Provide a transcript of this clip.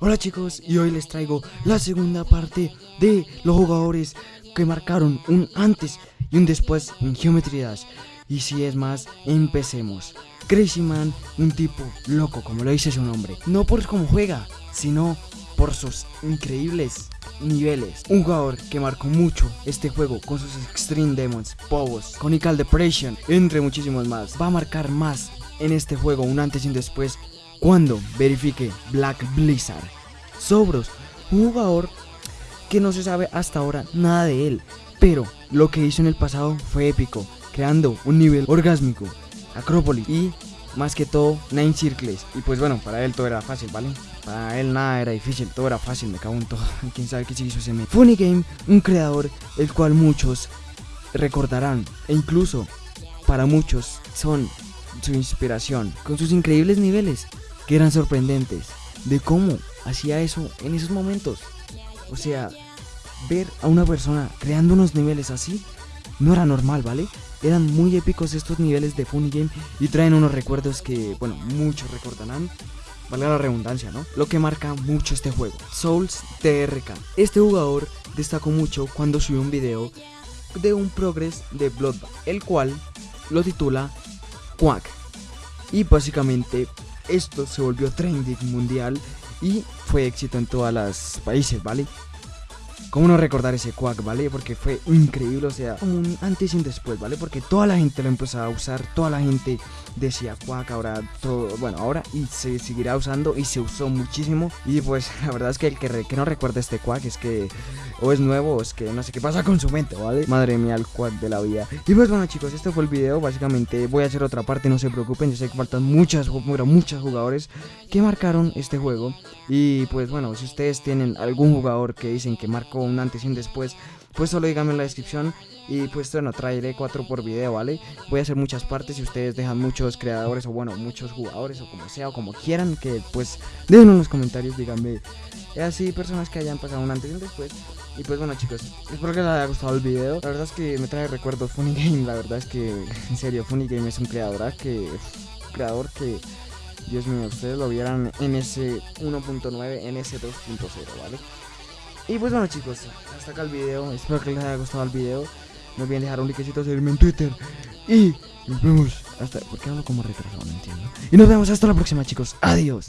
Hola chicos, y hoy les traigo la segunda parte de los jugadores que marcaron un antes y un después en Geometry Dash. Y si es más, empecemos. Crazy Man, un tipo loco, como lo dice su nombre. No por cómo juega, sino por sus increíbles niveles. Un jugador que marcó mucho este juego con sus Extreme Demons, Povos, Conical Depression, entre muchísimos más. Va a marcar más en este juego un antes y un después cuando verifique Black Blizzard. Sobros, un jugador que no se sabe hasta ahora nada de él, pero lo que hizo en el pasado fue épico, creando un nivel orgásmico, Acrópolis y más que todo Nine Circles. Y pues bueno, para él todo era fácil, ¿vale? Para él nada era difícil, todo era fácil, me cago en todo. Quién sabe qué se hizo ese me. Funny Game, un creador el cual muchos recordarán e incluso para muchos son su inspiración, con sus increíbles niveles que eran sorprendentes de cómo hacía eso en esos momentos. O sea, ver a una persona creando unos niveles así no era normal, ¿vale? Eran muy épicos estos niveles de Funny Game y traen unos recuerdos que, bueno, muchos recordarán. Valga la redundancia, ¿no? Lo que marca mucho este juego. Souls TRK. Este jugador destacó mucho cuando subió un video de un progress de Bloodbath, el cual lo titula Y básicamente esto se volvió trending mundial y fue éxito en todos los países, ¿vale? ¿Cómo no recordar ese Quack, ¿vale? Porque fue increíble, o sea, un antes y un después, ¿vale? Porque toda la gente lo empezó a usar, toda la gente decía Quack, ahora todo, bueno, ahora y se seguirá usando y se usó muchísimo. Y pues la verdad es que el que, que no recuerda este Quack es que o es nuevo o es que no sé qué pasa con su mente, ¿vale? Madre mía, el Quack de la vida. Y pues bueno chicos, este fue el video, básicamente voy a hacer otra parte, no se preocupen, yo sé que faltan muchas, bueno, muchos jugadores que marcaron este juego. Y pues bueno, si ustedes tienen algún jugador que dicen que marcó un antes y un después, pues solo díganme en la descripción y pues bueno, traeré cuatro por video, ¿vale? Voy a hacer muchas partes y ustedes dejan muchos creadores o bueno, muchos jugadores o como sea o como quieran que pues dejen en los comentarios, díganme así personas que hayan pasado un antes y un después. Y pues bueno chicos, espero que les haya gustado el video. La verdad es que me trae recuerdos Funny Game, la verdad es que en serio Funny Game es un creador que creador que Dios mío, ustedes lo vieran en ese 1.9, en ese 2.0, ¿vale? Y pues bueno chicos, hasta acá el video, espero que les haya gustado el video. No olviden dejar un likecito, seguirme en Twitter. Y nos vemos hasta... ¿Por qué hablo como retrasado? No entiendo. Y nos vemos hasta la próxima chicos. Adiós.